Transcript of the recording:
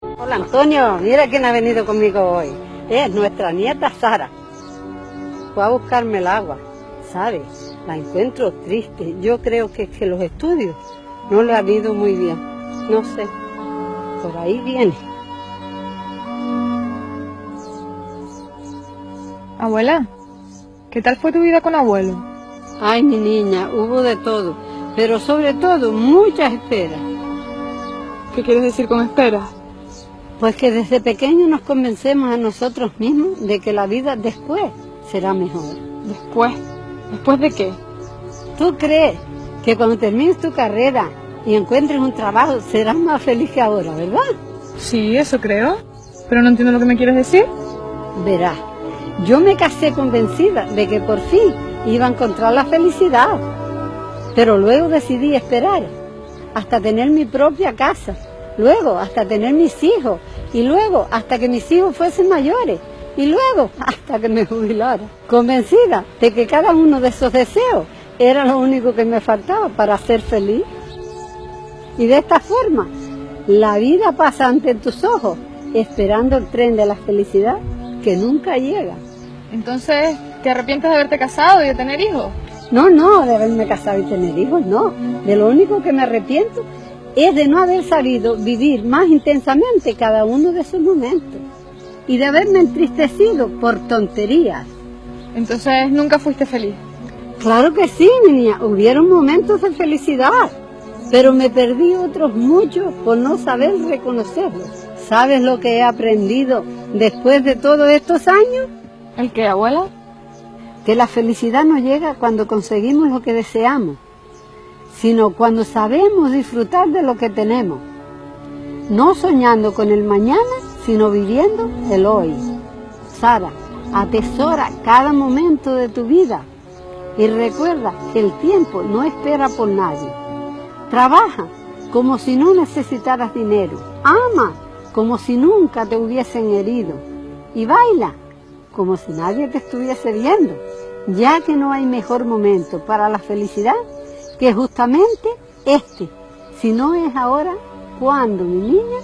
Hola Antonio, mira quién ha venido conmigo hoy. Es nuestra nieta Sara. Fue a buscarme el agua, ¿sabes? La encuentro triste. Yo creo que es que los estudios no le han ido muy bien. No sé, por ahí viene. Abuela, ¿qué tal fue tu vida con abuelo? Ay, mi niña, hubo de todo, pero sobre todo muchas esperas. ¿Qué quieres decir con esperas? Pues que desde pequeños nos convencemos a nosotros mismos de que la vida después será mejor. ¿Después? ¿Después de qué? ¿Tú crees que cuando termines tu carrera y encuentres un trabajo serás más feliz que ahora, verdad? Sí, eso creo. Pero no entiendo lo que me quieres decir. Verás, yo me casé convencida de que por fin iba a encontrar la felicidad. Pero luego decidí esperar hasta tener mi propia casa, luego hasta tener mis hijos y luego hasta que mis hijos fuesen mayores y luego hasta que me jubilara, convencida de que cada uno de esos deseos era lo único que me faltaba para ser feliz. Y de esta forma, la vida pasa ante tus ojos, esperando el tren de la felicidad que nunca llega. Entonces, ¿te arrepientes de haberte casado y de tener hijos? No, no, de haberme casado y tener hijos, no. De lo único que me arrepiento es de no haber sabido vivir más intensamente cada uno de esos momentos y de haberme entristecido por tonterías. Entonces, ¿nunca fuiste feliz? Claro que sí, niña, hubieron momentos de felicidad, pero me perdí otros muchos por no saber reconocerlos. ¿Sabes lo que he aprendido después de todos estos años? ¿El qué, abuela? Que la felicidad no llega cuando conseguimos lo que deseamos, sino cuando sabemos disfrutar de lo que tenemos. No soñando con el mañana, sino viviendo el hoy. Sara, atesora cada momento de tu vida y recuerda que el tiempo no espera por nadie. Trabaja como si no necesitaras dinero. Ama como si nunca te hubiesen herido. Y baila como si nadie te estuviese viendo, ya que no hay mejor momento para la felicidad que justamente este. Si no es ahora, ¿cuándo, mi niña?